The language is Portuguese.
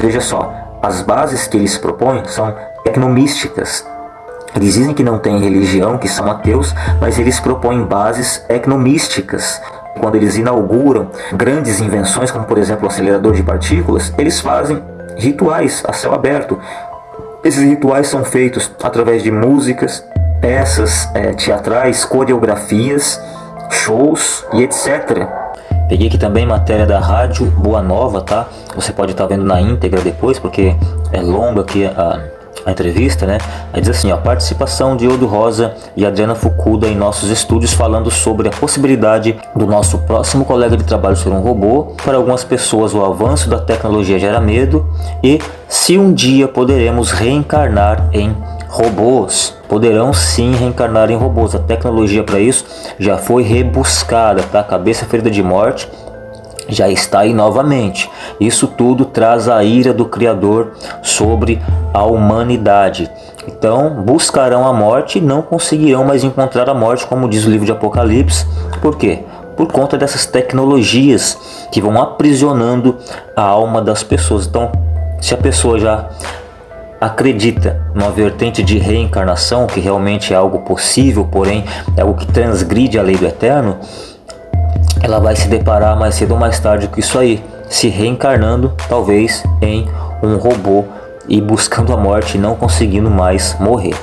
Veja só, as bases que eles propõem são tecnomísticas. Eles dizem que não têm religião, que são ateus, mas eles propõem bases etnomísticas. Quando eles inauguram grandes invenções, como por exemplo o acelerador de partículas, eles fazem rituais a céu aberto. Esses rituais são feitos através de músicas, peças é, teatrais, coreografias, shows e etc. Peguei aqui também matéria da Rádio Boa Nova, tá? Você pode estar tá vendo na íntegra depois, porque é longa aqui a, a entrevista, né? Aí diz assim, ó, participação de Odo Rosa e Adriana Fukuda em nossos estúdios falando sobre a possibilidade do nosso próximo colega de trabalho ser um robô. Para algumas pessoas o avanço da tecnologia gera medo e se um dia poderemos reencarnar em robôs poderão sim reencarnar em robôs. A tecnologia para isso já foi rebuscada, tá? Cabeça ferida de morte já está aí novamente. Isso tudo traz a ira do Criador sobre a humanidade. Então buscarão a morte e não conseguirão mais encontrar a morte, como diz o livro de Apocalipse. Por quê? Por conta dessas tecnologias que vão aprisionando a alma das pessoas. Então, se a pessoa já acredita numa vertente de reencarnação, que realmente é algo possível, porém é algo que transgride a lei do eterno, ela vai se deparar mais cedo ou mais tarde com isso aí, se reencarnando talvez em um robô e buscando a morte e não conseguindo mais morrer.